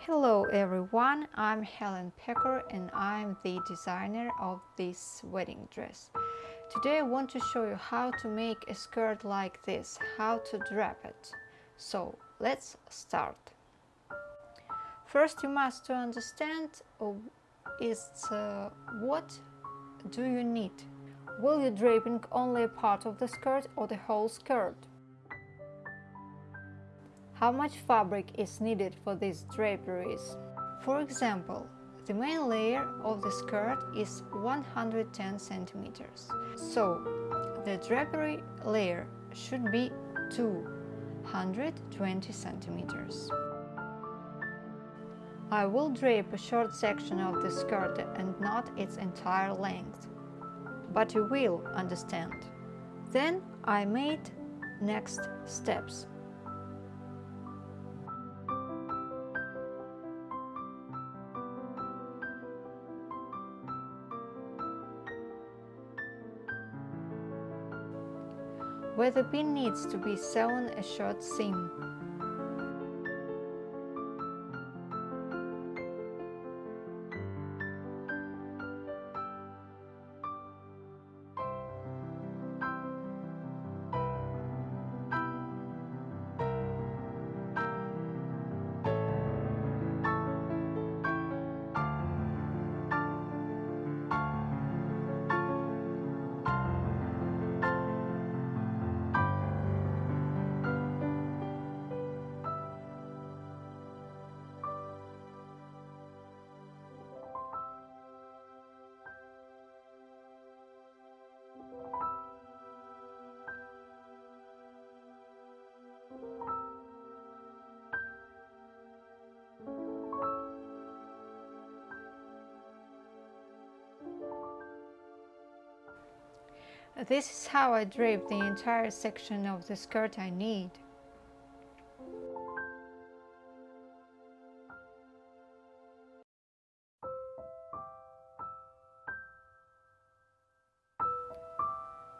Hello everyone, I'm Helen Pecker and I'm the designer of this wedding dress. Today I want to show you how to make a skirt like this, how to drape it. So let's start. First you must to understand uh, is uh, what do you need? Will you draping only a part of the skirt or the whole skirt? How much fabric is needed for these draperies? For example, the main layer of the skirt is 110 centimeters. So, the drapery layer should be 220 centimeters. I will drape a short section of the skirt and not its entire length. But you will understand. Then I made next steps. Where the pin needs to be sewn a short seam. This is how I drape the entire section of the skirt I need.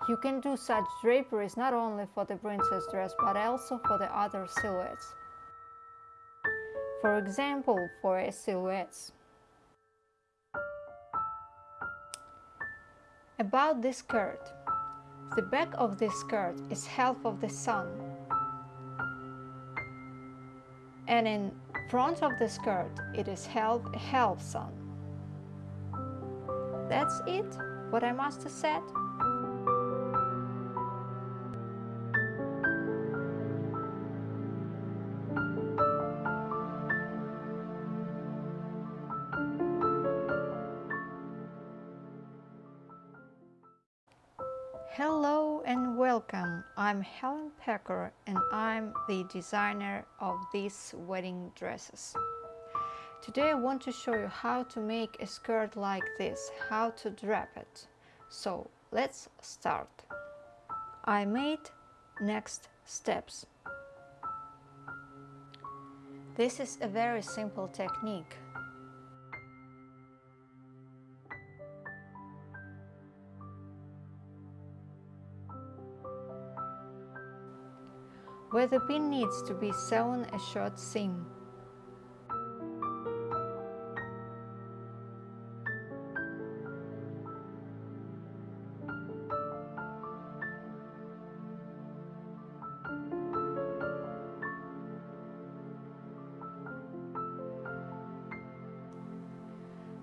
You can do such draperies not only for the princess dress but also for the other silhouettes. For example, for a silhouettes. About this skirt. The back of this skirt is half of the sun. And in front of the skirt, it is half half sun. That's it, what I must have said. Hello and welcome. I'm Helen Pecker and I'm the designer of these wedding dresses. Today I want to show you how to make a skirt like this, how to drape it. So let's start. I made next steps. This is a very simple technique. Where the pin needs to be sewn a short seam.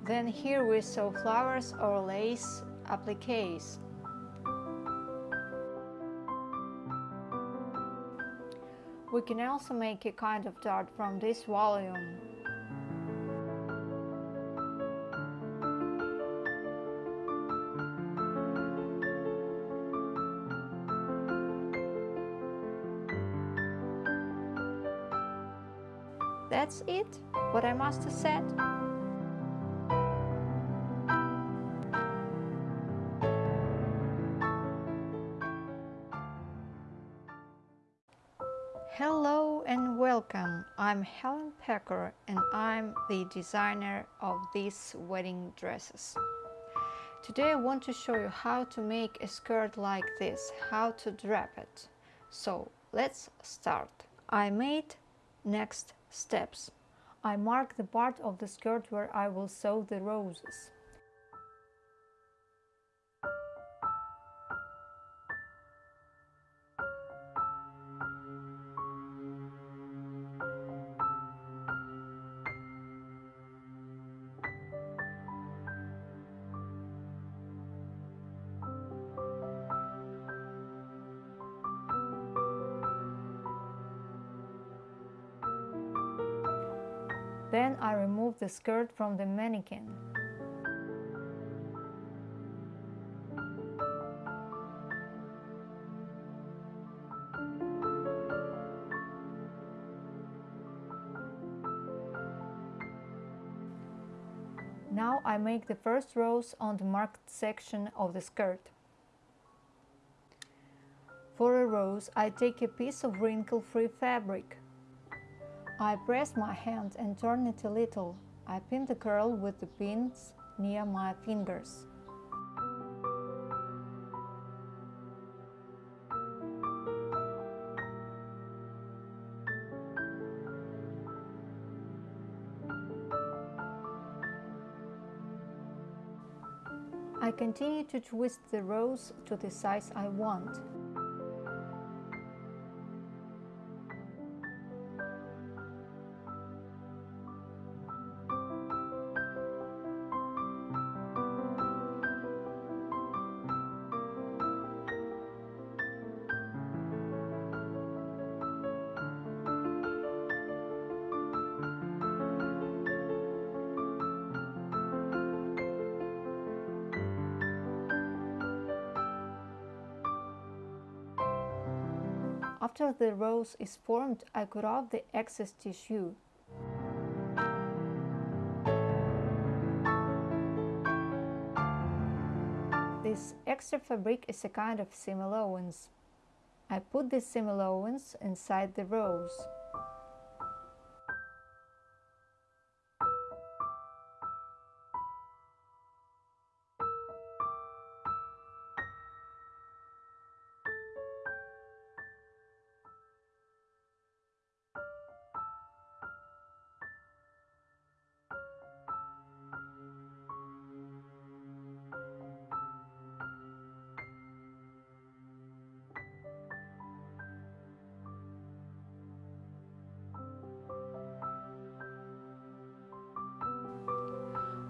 Then here we sew flowers or lace appliques. We can also make a kind of dart from this volume. That's it, what I must have said. Hello and welcome. I'm Helen Pecker and I'm the designer of these wedding dresses. Today I want to show you how to make a skirt like this, how to drape it. So let's start. I made next steps. I mark the part of the skirt where I will sew the roses. Then I remove the skirt from the mannequin. Now I make the first rows on the marked section of the skirt. For a rose, I take a piece of wrinkle-free fabric. I press my hand and turn it a little. I pin the curl with the pins near my fingers. I continue to twist the rose to the size I want. After the rose is formed, I cut off the excess tissue. This extra fabric is a kind of seam allowance. I put this seam allowance inside the rose.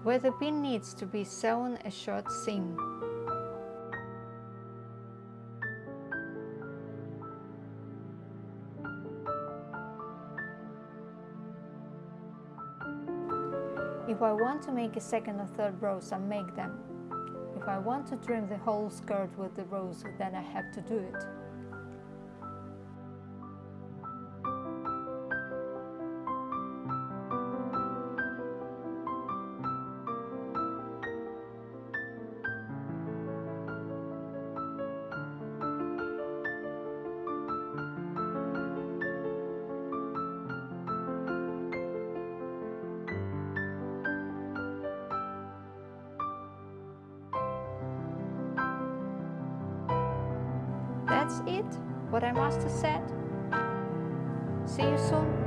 Where the pin needs to be sewn a short seam. If I want to make a second or third rows, I make them. If I want to trim the whole skirt with the rows, then I have to do it. That's it, what I must have said. See you soon.